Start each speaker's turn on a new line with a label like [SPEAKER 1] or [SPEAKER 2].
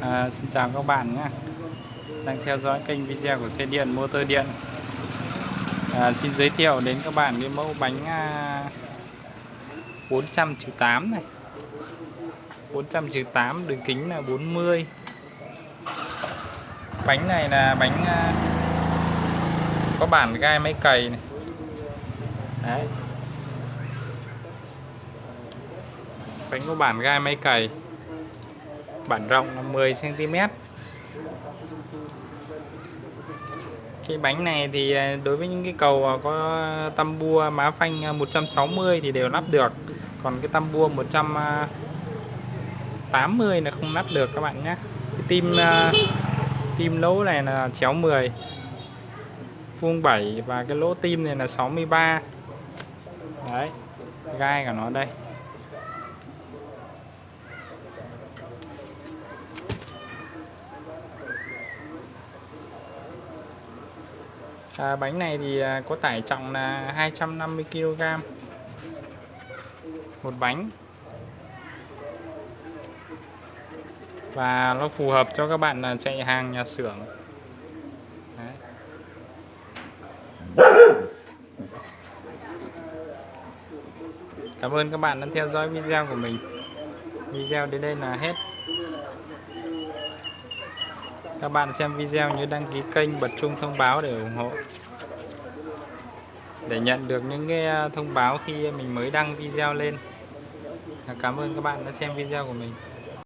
[SPEAKER 1] À, xin chào các bạn nhé. Đang theo dõi kênh video của xe điện motor điện. À, xin giới thiệu đến các bạn cái mẫu bánh à, 400 8 này. 400 8 đường kính là 40 bánh này là bánh à, có bản gai máy cày này. Đấy. bánh có bản gai máy cày bản rộng là 10 cm cái bánh này thì à, đối với những cái cầu à, có tăm bua, má phanh à, 160 thì đều lắp được. Còn cái tăm bua 180 là không lắp được các bạn nhé. Cái tim tim lỗ này là chéo 10 vuông 7 và cái lỗ tim này là 63 đấy gai của nó đây. À, bánh này thì à, có tải trọng là 250 kg một bánh. Và nó phù hợp cho các bạn là chạy hàng nhà xưởng. Đấy. Cảm ơn các bạn đã theo dõi video của mình. Video đến đây là hết các bạn xem video nhớ đăng ký kênh bật chuông thông báo để ủng hộ. Để nhận được những cái à, thông báo khi mình mới đăng video lên. Cảm ơn các bạn đã xem video của mình.